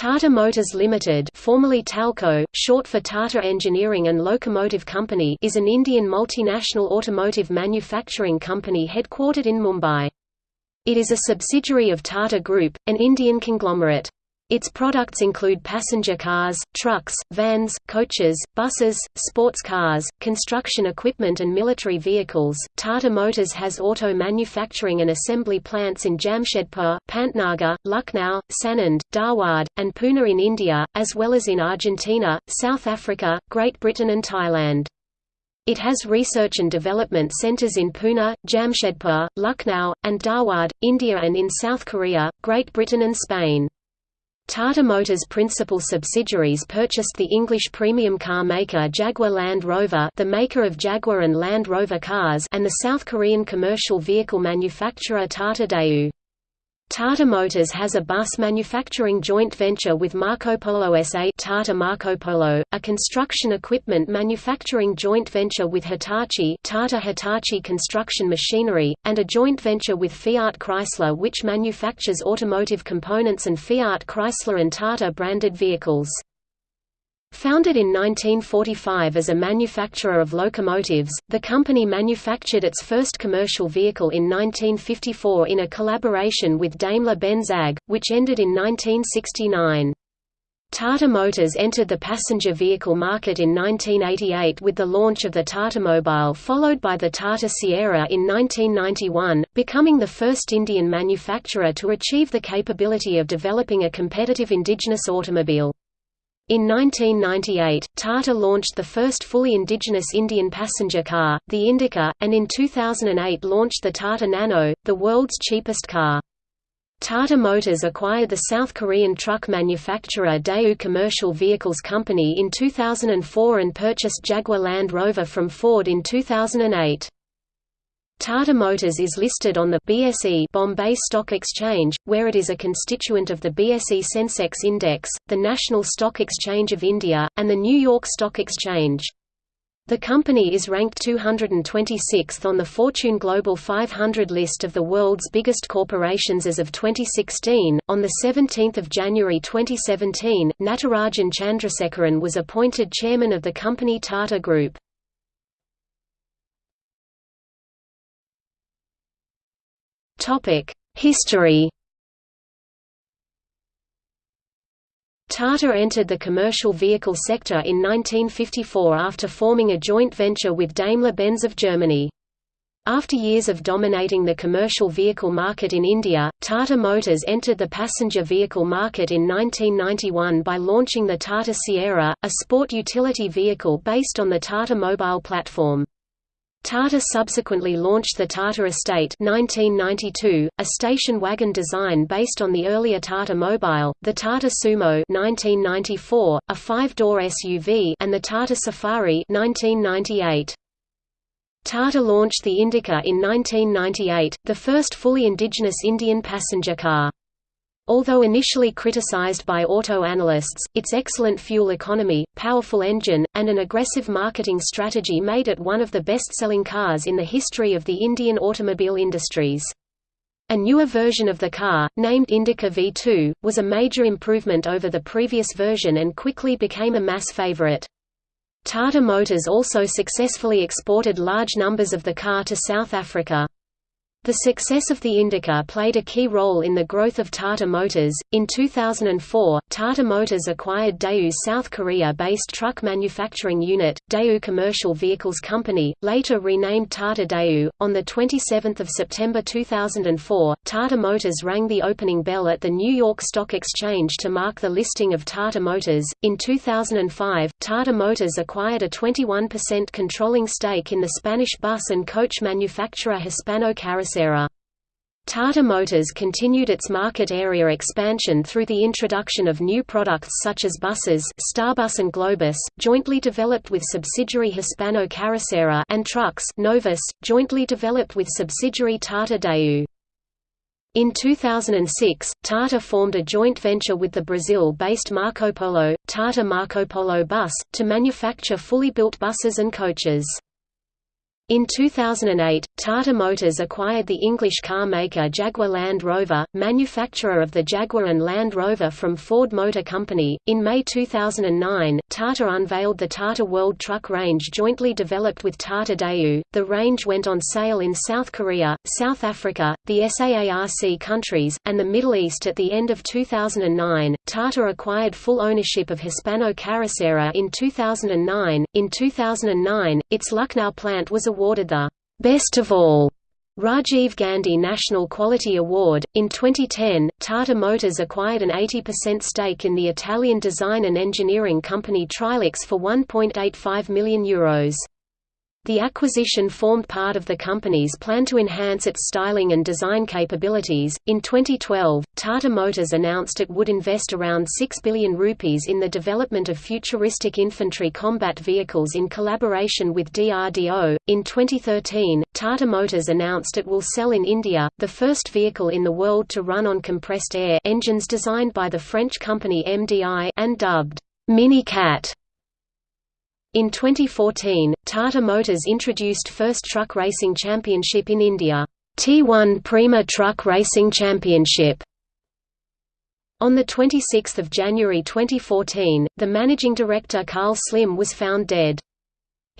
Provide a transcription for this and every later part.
Tata Motors Limited formerly TELCO, short for Tata Engineering and Locomotive Company is an Indian multinational automotive manufacturing company headquartered in Mumbai. It is a subsidiary of Tata Group, an Indian conglomerate. Its products include passenger cars, trucks, vans, coaches, buses, sports cars, construction equipment and military vehicles. Tata Motors has auto manufacturing and assembly plants in Jamshedpur, Pantnagar, Lucknow, Sanand, Dharwad, and Pune in India, as well as in Argentina, South Africa, Great Britain and Thailand. It has research and development centers in Pune, Jamshedpur, Lucknow, and Dharwad, India and in South Korea, Great Britain and Spain. Tata Motors' principal subsidiaries purchased the English premium car maker Jaguar Land Rover the maker of Jaguar and Land Rover cars and the South Korean commercial vehicle manufacturer Tata Daewoo. Tata Motors has a bus manufacturing joint venture with Marco Polo SA Tata Marco Polo, a construction equipment manufacturing joint venture with Hitachi Tata Hitachi Construction Machinery, and a joint venture with Fiat Chrysler which manufactures automotive components and Fiat Chrysler and Tata branded vehicles. Founded in 1945 as a manufacturer of locomotives, the company manufactured its first commercial vehicle in 1954 in a collaboration with Daimler-Benz AG, which ended in 1969. Tata Motors entered the passenger vehicle market in 1988 with the launch of the Tata Mobile followed by the Tata Sierra in 1991, becoming the first Indian manufacturer to achieve the capability of developing a competitive indigenous automobile. In 1998, Tata launched the first fully indigenous Indian passenger car, the Indica, and in 2008 launched the Tata Nano, the world's cheapest car. Tata Motors acquired the South Korean truck manufacturer Daewoo Commercial Vehicles Company in 2004 and purchased Jaguar Land Rover from Ford in 2008. Tata Motors is listed on the BSE Bombay Stock Exchange, where it is a constituent of the BSE Sensex Index, the National Stock Exchange of India, and the New York Stock Exchange. The company is ranked 226th on the Fortune Global 500 list of the world's biggest corporations as of 2016. On the 17th of January 2017, Natarajan Chandrasekaran was appointed chairman of the company Tata Group. History Tata entered the commercial vehicle sector in 1954 after forming a joint venture with Daimler-Benz of Germany. After years of dominating the commercial vehicle market in India, Tata Motors entered the passenger vehicle market in 1991 by launching the Tata Sierra, a sport utility vehicle based on the Tata Mobile platform. Tata subsequently launched the Tata Estate 1992, a station wagon design based on the earlier Tata Mobile, the Tata Sumo 1994, a five-door SUV and the Tata Safari 1998. Tata launched the Indica in 1998, the first fully indigenous Indian passenger car. Although initially criticized by auto analysts, its excellent fuel economy, powerful engine, and an aggressive marketing strategy made it one of the best-selling cars in the history of the Indian automobile industries. A newer version of the car, named Indica V2, was a major improvement over the previous version and quickly became a mass favorite. Tata Motors also successfully exported large numbers of the car to South Africa. The success of the Indica played a key role in the growth of Tata Motors. In 2004, Tata Motors acquired Daewoo's South Korea based truck manufacturing unit, Daewoo Commercial Vehicles Company, later renamed Tata Daewoo. On 27 September 2004, Tata Motors rang the opening bell at the New York Stock Exchange to mark the listing of Tata Motors. In 2005, Tata Motors acquired a 21% controlling stake in the Spanish bus and coach manufacturer Hispano Carrocera Tata Motors continued its market area expansion through the introduction of new products such as buses Starbus and Globus, jointly developed with subsidiary Hispano Carrocera and trucks Novus, jointly developed with subsidiary Tata Daewoo. In 2006, Tata formed a joint venture with the Brazil-based Marco Polo, Tata Marco Polo Bus, to manufacture fully built buses and coaches. In 2008, Tata Motors acquired the English car maker Jaguar Land Rover, manufacturer of the Jaguar and Land Rover from Ford Motor Company. In May 2009, Tata unveiled the Tata World Truck range jointly developed with Tata Daewoo. The range went on sale in South Korea, South Africa, the SAARC countries, and the Middle East at the end of 2009. Tata acquired full ownership of Hispano Carrocera in 2009. In 2009, its Lucknow plant was awarded the Best of All Rajiv Gandhi National Quality Award. In 2010, Tata Motors acquired an 80% stake in the Italian design and engineering company Trilix for €1.85 million. Euros. The acquisition formed part of the company's plan to enhance its styling and design capabilities. In 2012, Tata Motors announced it would invest around 6 billion rupees in the development of futuristic infantry combat vehicles in collaboration with DRDO. In 2013, Tata Motors announced it will sell in India, the first vehicle in the world to run on compressed air engines designed by the French company MDI and dubbed Mini Cat. In 2014, Tata Motors introduced first truck racing championship in India, T1 Prima Truck Racing Championship. On 26 January 2014, the managing director Karl Slym was found dead.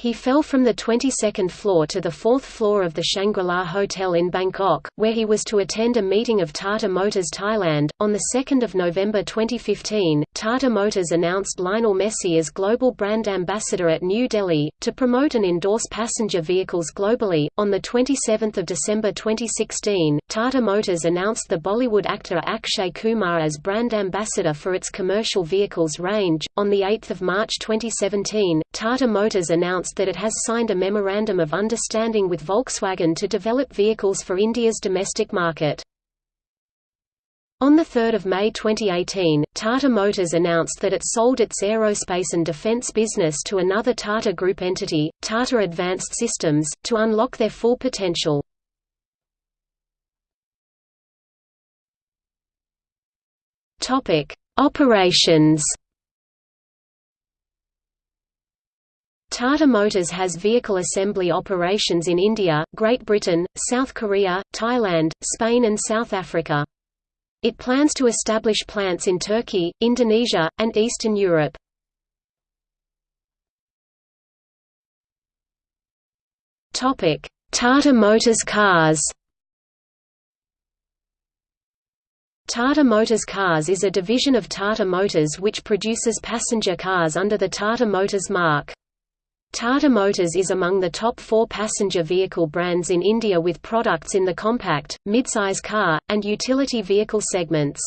He fell from the 22nd floor to the fourth floor of the Shangri-La Hotel in Bangkok, where he was to attend a meeting of Tata Motors Thailand. On 2 November 2015, Tata Motors announced Lionel Messi as global brand ambassador at New Delhi, to promote and endorse passenger vehicles globally. On 27 December 2016, Tata Motors announced the Bollywood actor Akshay Kumar as brand ambassador for its commercial vehicles range. On 8 March 2017, Tata Motors announced announced that it has signed a Memorandum of Understanding with Volkswagen to develop vehicles for India's domestic market. On 3 May 2018, Tata Motors announced that it sold its aerospace and defense business to another Tata Group entity, Tata Advanced Systems, to unlock their full potential. Operations Tata Motors has vehicle assembly operations in India, Great Britain, South Korea, Thailand, Spain and South Africa. It plans to establish plants in Turkey, Indonesia, and Eastern Europe. Tata Motors cars Tata Motors Cars is a division of Tata Motors which produces passenger cars under the Tata Motors mark. Tata Motors is among the top four passenger vehicle brands in India with products in the compact, midsize car, and utility vehicle segments.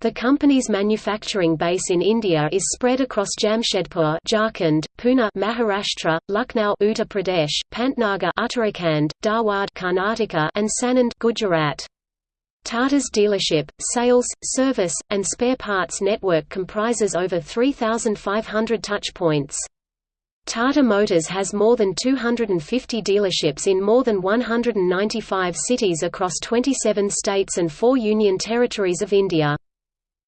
The company's manufacturing base in India is spread across Jamshedpur, Jharkhand, Pune, Maharashtra, Lucknow, Uttar Pradesh, Pantnagar, Uttarakhand, Dharwad, Karnataka, and Sanand, Gujarat. Tata's dealership, sales, service, and spare parts network comprises over 3,500 touchpoints. Tata Motors has more than 250 dealerships in more than 195 cities across 27 states and four union territories of India.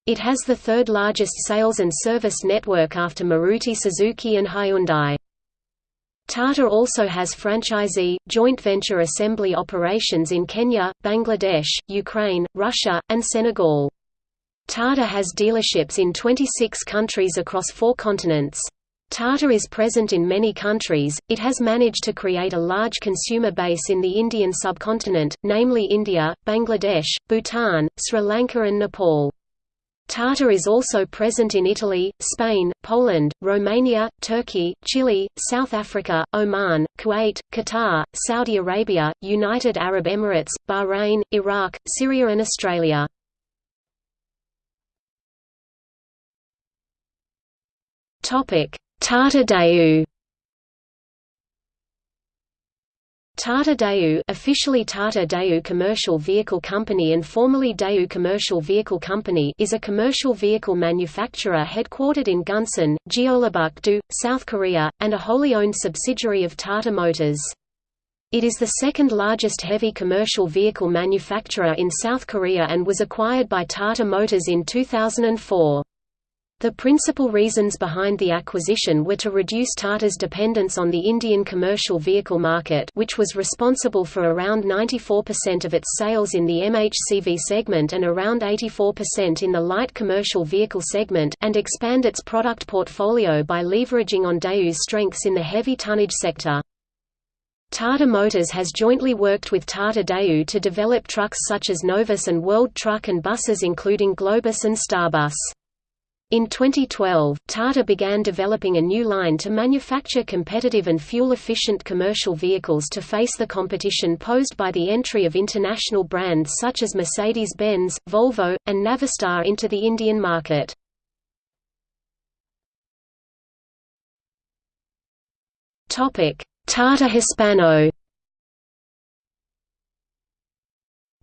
It has the third largest sales and service network after Maruti Suzuki and Hyundai. Tata also has franchisee, joint venture assembly operations in Kenya, Bangladesh, Ukraine, Russia, and Senegal. Tata has dealerships in 26 countries across four continents. Tata is present in many countries, it has managed to create a large consumer base in the Indian subcontinent, namely India, Bangladesh, Bhutan, Sri Lanka and Nepal. Tata is also present in Italy, Spain, Poland, Romania, Turkey, Chile, South Africa, Oman, Kuwait, Qatar, Saudi Arabia, United Arab Emirates, Bahrain, Iraq, Syria and Australia. Topic: Tata Daewoo officially Tata Daewoo Commercial Vehicle Company and formerly Daewoo Commercial Vehicle Company is a commercial vehicle manufacturer headquartered in Gunsan, Jeollabuk-do, South Korea, and a wholly owned subsidiary of Tata Motors. It is the second largest heavy commercial vehicle manufacturer in South Korea and was acquired by Tata Motors in 2004. The principal reasons behind the acquisition were to reduce Tata's dependence on the Indian commercial vehicle market which was responsible for around 94% of its sales in the MHCV segment and around 84% in the light commercial vehicle segment and expand its product portfolio by leveraging on Daewoo's strengths in the heavy tonnage sector. Tata Motors has jointly worked with Tata Daewoo to develop trucks such as Novus and World Truck and buses including Globus and Starbus. In 2012, Tata began developing a new line to manufacture competitive and fuel-efficient commercial vehicles to face the competition posed by the entry of international brands such as Mercedes-Benz, Volvo, and Navistar into the Indian market. Tata Hispano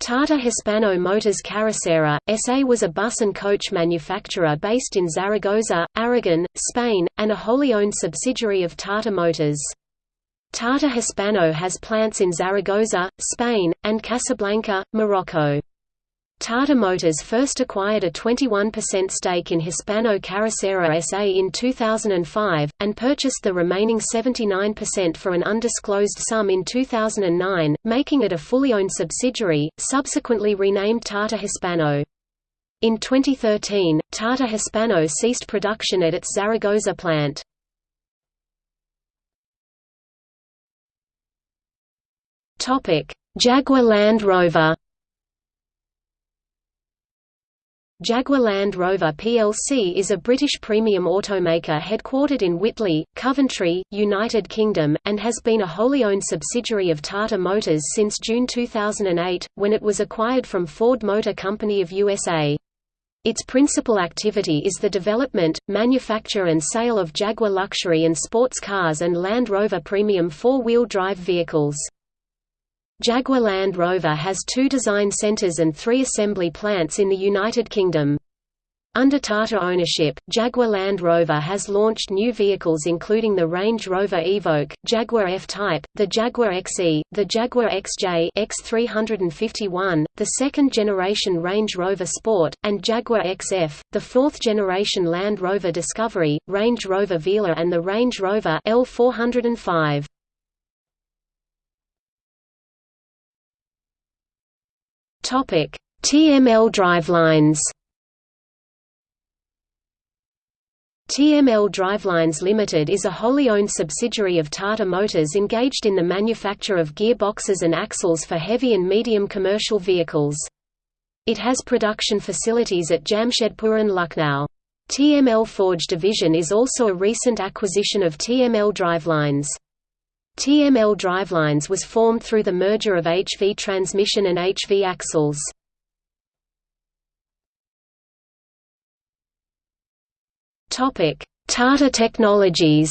Tata Hispano Motors Carrocera, S.A. was a bus and coach manufacturer based in Zaragoza, Aragon, Spain, and a wholly owned subsidiary of Tata Motors. Tata Hispano has plants in Zaragoza, Spain, and Casablanca, Morocco. Tata Motors first acquired a 21% stake in Hispano Carrocera SA in 2005, and purchased the remaining 79% for an undisclosed sum in 2009, making it a fully owned subsidiary, subsequently renamed Tata Hispano. In 2013, Tata Hispano ceased production at its Zaragoza plant. Jaguar Land Rover Jaguar Land Rover plc is a British premium automaker headquartered in Whitley, Coventry, United Kingdom, and has been a wholly owned subsidiary of Tata Motors since June 2008, when it was acquired from Ford Motor Company of USA. Its principal activity is the development, manufacture and sale of Jaguar luxury and sports cars and Land Rover premium four-wheel drive vehicles. Jaguar Land Rover has two design centers and three assembly plants in the United Kingdom. Under Tata ownership, Jaguar Land Rover has launched new vehicles including the Range Rover Evoque, Jaguar F-Type, the Jaguar XE, the Jaguar XJ X351, the second-generation Range Rover Sport, and Jaguar XF, the fourth-generation Land Rover Discovery, Range Rover Velar and the Range Rover L405. Topic: TML drivelines. TML Drivelines Limited is a wholly owned subsidiary of Tata Motors engaged in the manufacture of gearboxes and axles for heavy and medium commercial vehicles. It has production facilities at Jamshedpur and Lucknow. TML Forge Division is also a recent acquisition of TML Drivelines. TML Drivelines was formed through the merger of HV Transmission and HV Axles. Tata Technologies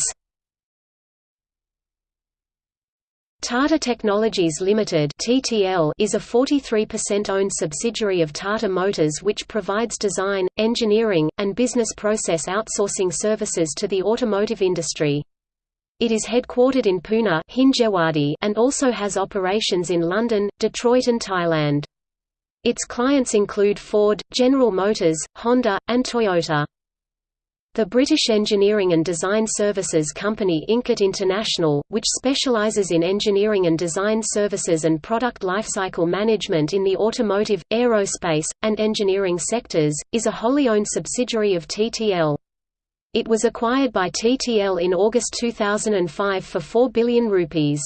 Tata Technologies Limited (TTL) is a 43% owned subsidiary of Tata Motors which provides design, engineering, and business process outsourcing services to the automotive industry. It is headquartered in Pune and also has operations in London, Detroit and Thailand. Its clients include Ford, General Motors, Honda, and Toyota. The British engineering and design services company Incat International, which specialises in engineering and design services and product lifecycle management in the automotive, aerospace, and engineering sectors, is a wholly owned subsidiary of TTL. It was acquired by TTL in August 2005 for 4 billion rupees.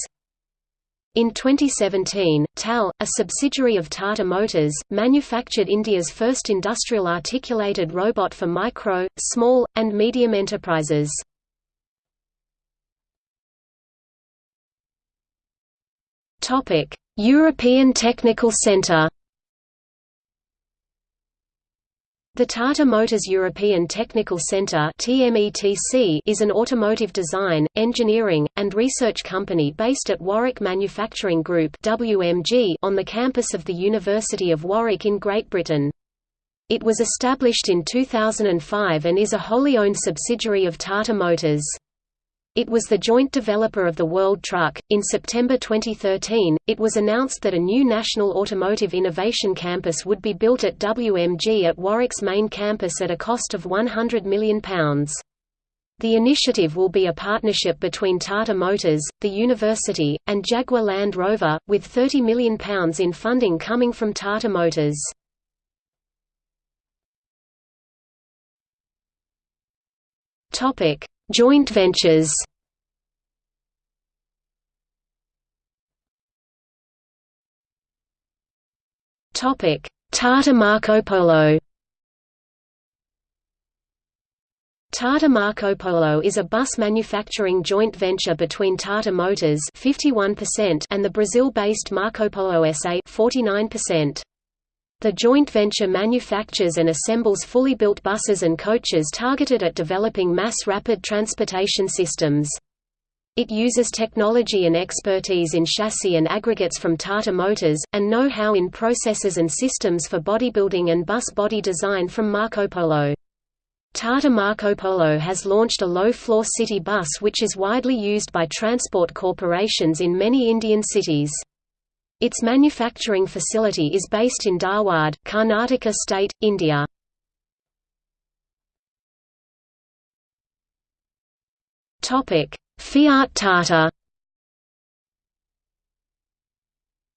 In 2017, TAL, a subsidiary of Tata Motors, manufactured India's first industrial articulated robot for micro, small, and medium enterprises. European Technical Centre The Tata Motors European Technical Centre is an automotive design, engineering, and research company based at Warwick Manufacturing Group on the campus of the University of Warwick in Great Britain. It was established in 2005 and is a wholly owned subsidiary of Tata Motors. It was the joint developer of the World Truck. In September 2013, it was announced that a new National Automotive Innovation Campus would be built at WMG at Warwick's main campus at a cost of £100 million. The initiative will be a partnership between Tata Motors, the university, and Jaguar Land Rover, with £30 million in funding coming from Tata Motors. Topic: Joint ventures. Topic: Tata Marco Polo. Tata Marco Polo is a bus manufacturing joint venture between Tata Motors 51% and the Brazil-based Marco Polo SA 49%. The joint venture manufactures and assembles fully built buses and coaches targeted at developing mass rapid transportation systems. It uses technology and expertise in chassis and aggregates from Tata Motors, and know-how in processes and systems for bodybuilding and bus body design from Marco Polo. Tata Marco Polo has launched a low-floor city bus which is widely used by transport corporations in many Indian cities. Its manufacturing facility is based in Dharwad, Karnataka state, India. Fiat Tata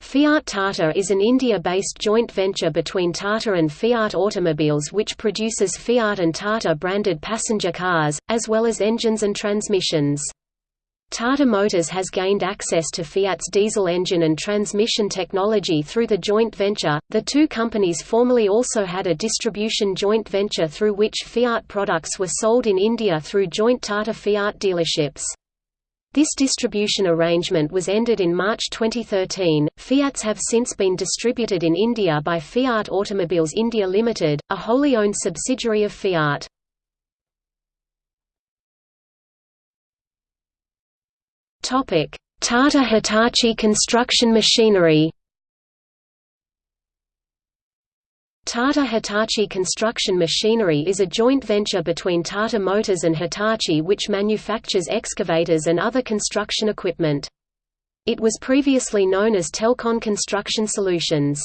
Fiat Tata is an India-based joint venture between Tata and Fiat Automobiles which produces Fiat and Tata branded passenger cars, as well as engines and transmissions. Tata Motors has gained access to Fiat's diesel engine and transmission technology through the joint venture. The two companies formerly also had a distribution joint venture through which Fiat products were sold in India through joint Tata Fiat dealerships. This distribution arrangement was ended in March 2013. Fiats have since been distributed in India by Fiat Automobiles India Limited, a wholly owned subsidiary of Fiat. Tata Hitachi Construction Machinery. Tata Hitachi Construction Machinery is a joint venture between Tata Motors and Hitachi which manufactures excavators and other construction equipment. It was previously known as Telcon Construction Solutions.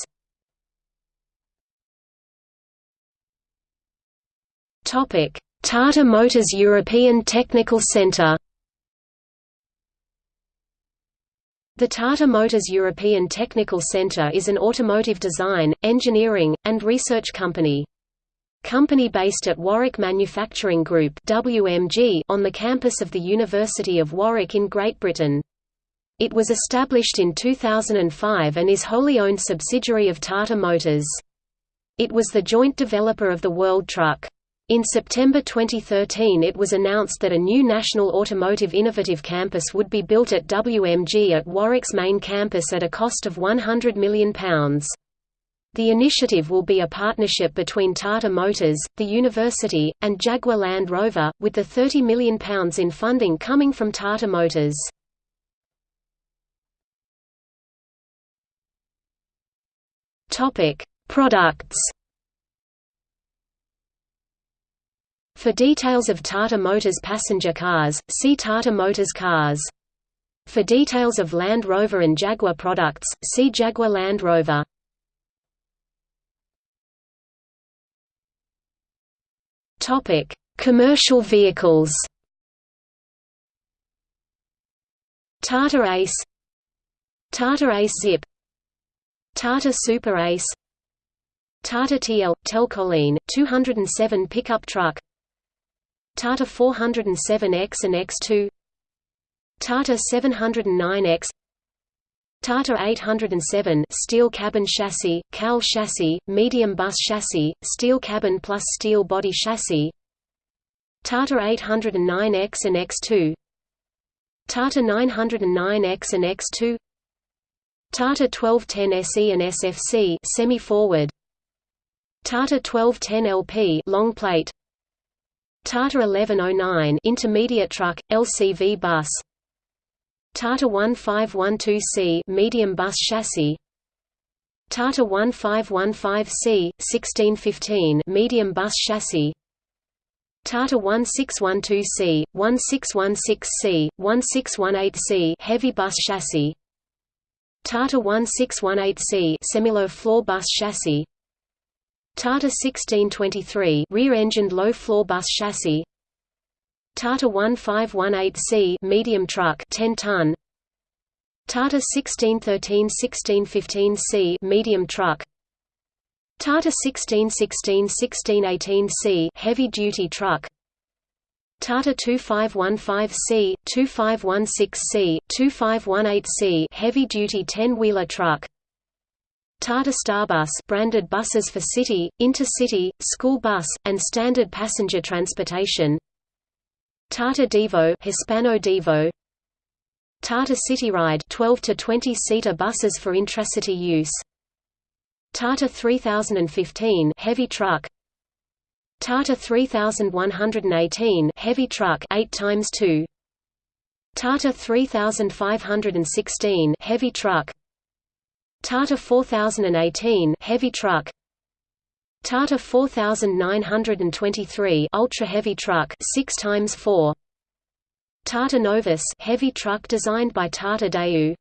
Tata Motors European Technical Centre The Tata Motors European Technical Centre is an automotive design, engineering, and research company. Company based at Warwick Manufacturing Group WMG on the campus of the University of Warwick in Great Britain. It was established in 2005 and is wholly owned subsidiary of Tata Motors. It was the joint developer of the World Truck. In September 2013 it was announced that a new National Automotive Innovative Campus would be built at WMG at Warwick's main campus at a cost of £100 million. The initiative will be a partnership between Tata Motors, the university, and Jaguar Land Rover, with the £30 million in funding coming from Tata Motors. Products For details of Tata Motors passenger cars, see Tata Motors cars. For details of Land Rover and Jaguar products, see Jaguar Land Rover. Topic: Commercial vehicles. Tata Ace Tata Ace Zip Tata Super Ace Tata TL – Telcoline, 207 pickup truck Tata 407X and X2 Tata 709X Tata 807 steel cabin chassis, CAL chassis, medium bus chassis, steel cabin plus steel body chassis. Tata 809X and X2 Tata 909X and X2 Tata 1210 SE and SFC semi-forward. Tata 1210 LP long plate Tata 1109 intermediate truck, LCV bus. Tata 1512C medium bus chassis. Tata 1515C 1615 medium bus chassis. Tata 1612C, 1616C, 1618C heavy bus chassis. Tata 1618C semi-low floor bus chassis Tata 1623 rear-engined low-floor bus chassis. Tata 1518C medium truck 10 ton. Tata 1613-1615C medium truck. Tata 1616-1618C heavy duty truck. Tata 2515C, 2516C, 2518C heavy duty 10-wheeler truck Tata Starbus branded buses for city, intercity, school bus, and standard passenger transportation. Tata Divo Hispano Divo. Tata Cityride 12 to 20 seater buses for intracity use. Tata 3015 heavy truck. Tata 3118 heavy truck 8 times 2 Tata 3516 heavy truck Tata 4018 heavy truck. Tata 4923 ultra heavy truck 6 times 4 Tata Novus heavy truck designed by Tata Daewoo.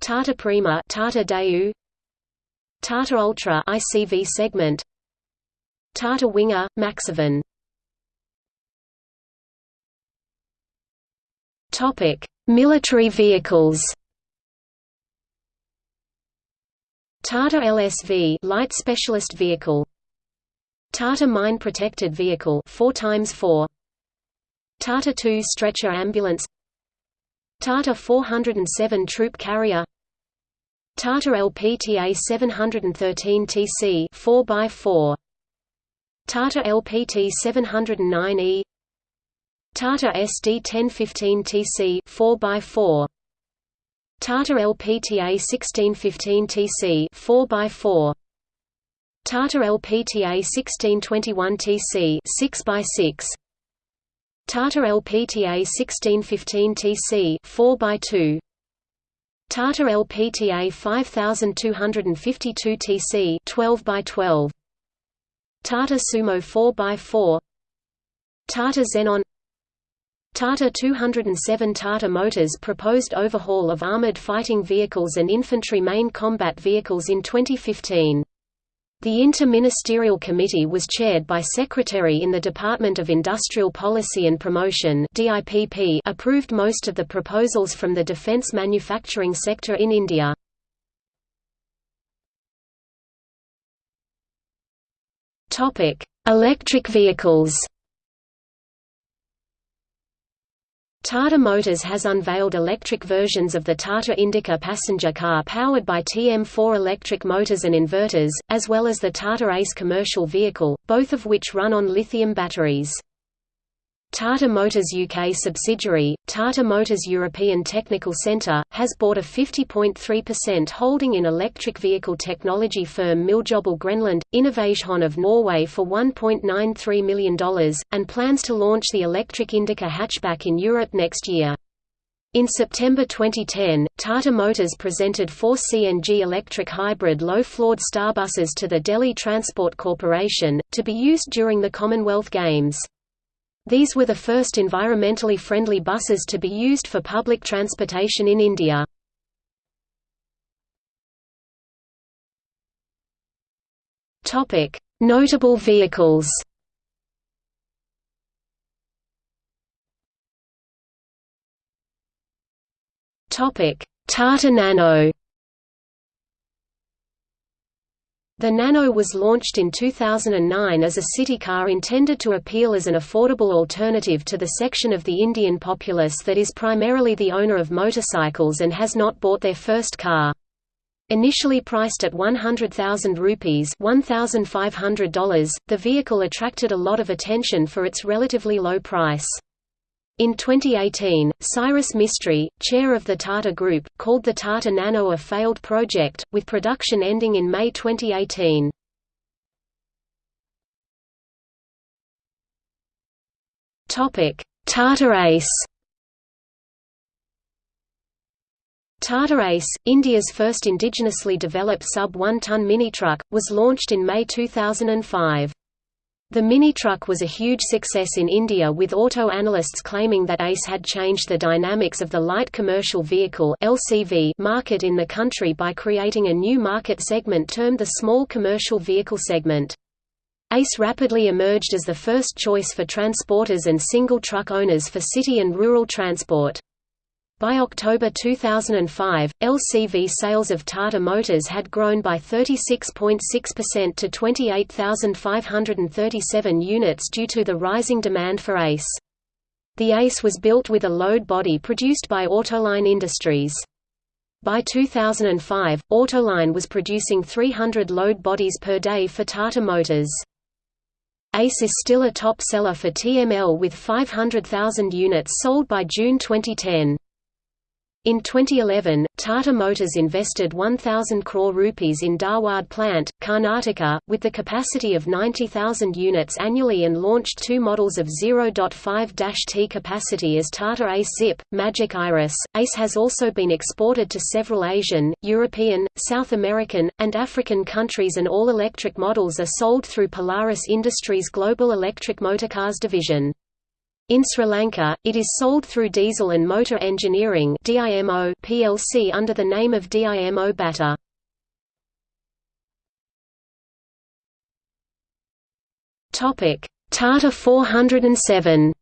Tata Prima Tata Daewoo. Tata Ultra ICV segment. Tata Winger Maxivan Topic Military vehicles Tata LSV light specialist vehicle. Tata mine protected vehicle 4 times 4 Tata 2 stretcher ambulance. Tata 407 troop carrier. Tata LPTA 713 TC 4x4 Tata LPT 709E Tata SD 1015 TC 4x4 Tata LPTA 1615 TC 4x4 Tata LPTA 1621 TC 6x6 Tata LPTA 1615 TC 4x2 Tata LPTA 5252 TC 12 by 12 Tata Sumo 4 by 4 Tata Xenon Tata 207 Tata Motors proposed overhaul of armored fighting vehicles and infantry main combat vehicles in 2015 the Inter-Ministerial Committee was chaired by Secretary in the Department of Industrial Policy and Promotion approved most of the proposals from the defence manufacturing sector in India. Electric vehicles Tata Motors has unveiled electric versions of the Tata Indica passenger car powered by TM4 electric motors and inverters, as well as the Tata Ace commercial vehicle, both of which run on lithium batteries. Tata Motors UK subsidiary, Tata Motors European Technical Centre, has bought a 50.3% holding in electric vehicle technology firm Miljobel Grenland, Innovation of Norway for $1.93 million, and plans to launch the electric Indica hatchback in Europe next year. In September 2010, Tata Motors presented four CNG electric hybrid low-floored starbuses to the Delhi Transport Corporation, to be used during the Commonwealth Games. These were the first environmentally friendly buses to be used for public transportation in India. Notable vehicles Tata Nano The Nano was launched in 2009 as a city car intended to appeal as an affordable alternative to the section of the Indian populace that is primarily the owner of motorcycles and has not bought their first car. Initially priced at 100,000 rupees $1,500, the vehicle attracted a lot of attention for its relatively low price. In 2018, Cyrus Mistry, chair of the Tata Group, called the Tata Nano a failed project, with production ending in May 2018. Tata Ace Tata Ace, India's first indigenously developed sub-1-ton mini-truck, was launched in May 2005. The Mini truck was a huge success in India with auto analysts claiming that ACE had changed the dynamics of the light commercial vehicle LCV market in the country by creating a new market segment termed the small commercial vehicle segment. ACE rapidly emerged as the first choice for transporters and single truck owners for city and rural transport. By October 2005, LCV sales of Tata Motors had grown by 36.6% to 28,537 units due to the rising demand for ACE. The ACE was built with a load body produced by Autoline Industries. By 2005, Autoline was producing 300 load bodies per day for Tata Motors. ACE is still a top seller for TML with 500,000 units sold by June 2010. In 2011, Tata Motors invested 1,000 crore rupees in Dharwad plant, Karnataka, with the capacity of 90,000 units annually and launched two models of 0.5-T capacity as Tata Ace Zip, Magic Iris. ACE has also been exported to several Asian, European, South American, and African countries and all electric models are sold through Polaris Industries' Global Electric Motorcars division. In Sri Lanka, it is sold through Diesel and Motor Engineering plc under the name of DIMO Batta. Tata 407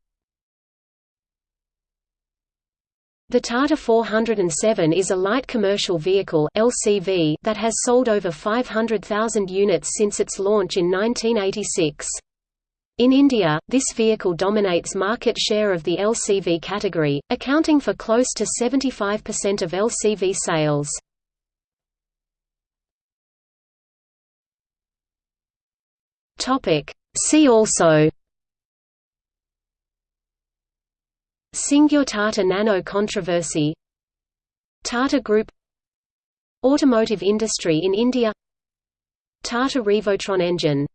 The Tata 407 is a light commercial vehicle LCV that has sold over 500,000 units since its launch in 1986. In India, this vehicle dominates market share of the LCV category, accounting for close to 75% of LCV sales. See also Singur Tata Nano controversy Tata Group Automotive industry in India Tata Revotron engine